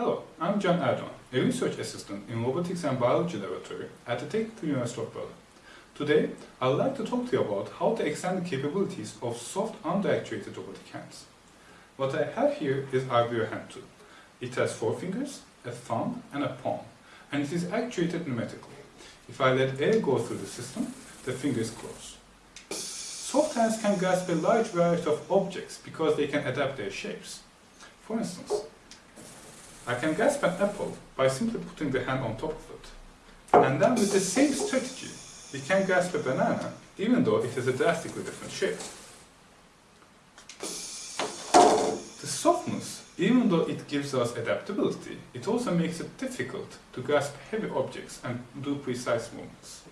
Hello, I'm John Erdogan, a research assistant in Robotics and Biology Laboratory at the Technical University of Berlin. Today, I'd like to talk to you about how to extend the capabilities of soft under-actuated robotic hands. What I have here is RBO Hand 2. It has four fingers, a thumb and a palm, and it is actuated pneumatically. If I let air go through the system, the fingers close. Soft hands can grasp a large variety of objects because they can adapt their shapes. For instance, I can grasp an apple by simply putting the hand on top of it. And then with the same strategy, we can grasp a banana even though it has a drastically different shape. The softness, even though it gives us adaptability, it also makes it difficult to grasp heavy objects and do precise movements.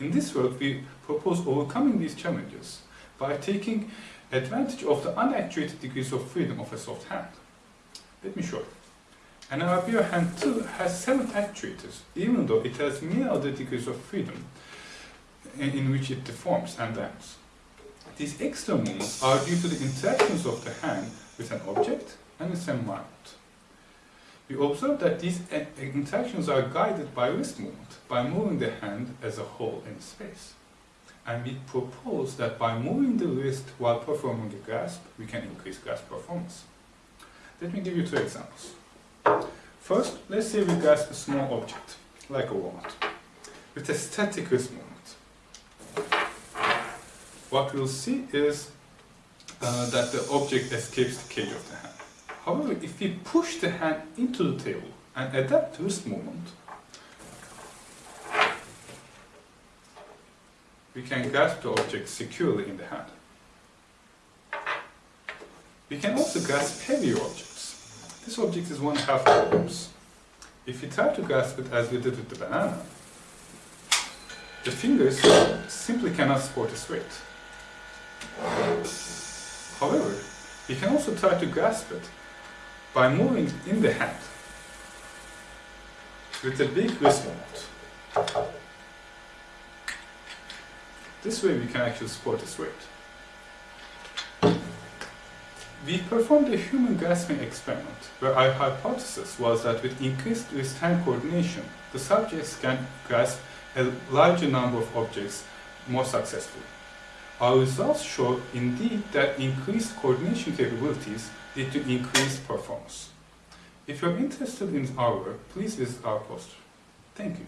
In this work, we propose overcoming these challenges by taking advantage of the unactuated degrees of freedom of a soft hand. Let me show you. An RBO hand 2 has 7 actuators, even though it has many other degrees of freedom in, in which it deforms and bends. These extra movements are due to the interactions of the hand with an object and its environment. We observe that these eh, interactions are guided by wrist movement, by moving the hand as a whole in space. And we propose that by moving the wrist while performing a grasp, we can increase grasp performance. Let me give you two examples. First, let's say we grasp a small object, like a walnut, with a static wrist movement. What we'll see is uh, that the object escapes the cage of the hand. However, if we push the hand into the table and adapt wrist movement, we can grasp the object securely in the hand. We can also grasp heavier objects. This object is one half kilograms. If we try to grasp it as we did with the banana, the fingers simply cannot support its weight. However, we can also try to grasp it by moving in the hand with a big wrist movement. This way we can actually support its weight. We performed a human grasping experiment where our hypothesis was that with increased wrist-hand coordination, the subjects can grasp a larger number of objects more successfully. Our results show indeed that increased coordination capabilities lead to increased performance. If you're interested in our work, please visit our poster. Thank you.